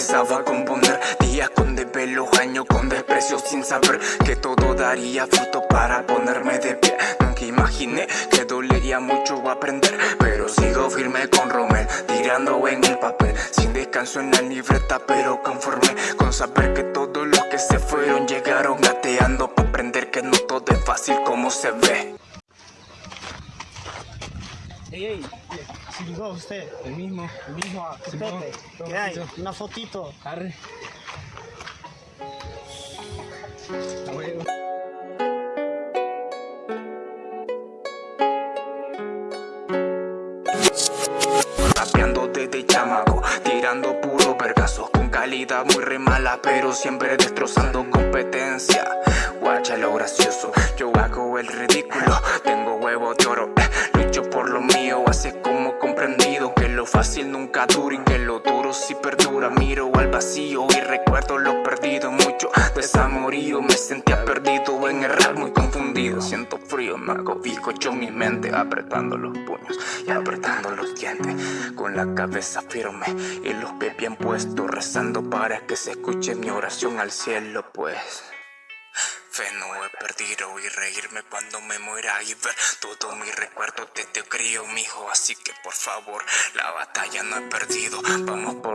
empezaba a componer. Días con desvelos, años con desprecio sin saber Que todo daría fruto para ponerme de pie. Nunca imaginé que dolería mucho aprender Pero sigo firme con Romel, tirando en el papel. Sin descanso en la libreta, pero conforme Con saber que todos los que se fueron llegaron gateando Para aprender que no todo es fácil como se ve Ey, ey, silbó usted. El mismo. El mismo. Pepe. ¿Qué hay? Una fotito. Arre. Rapeando desde chamaco, tirando puro vergazo Con calidad muy re mala, pero siempre destrozando competencia Guacha lo gracioso, yo hago el ridículo Tengo huevo de oro, nunca dura Y que lo duro sí perdura Miro al vacío y recuerdo lo perdido. Mucho desamorío, me sentía perdido en el muy confundido. Siento frío, me hago bizcocho mi mente Apretando los puños y apretando los dientes. Con la cabeza firme y los pies bien puestos Rezando para que se escuche mi oración al cielo pues. Fe no he perdido y y ver todo mi recuerdo de te crío, mijo. Así que por favor, la batalla no he perdido. Vamos por.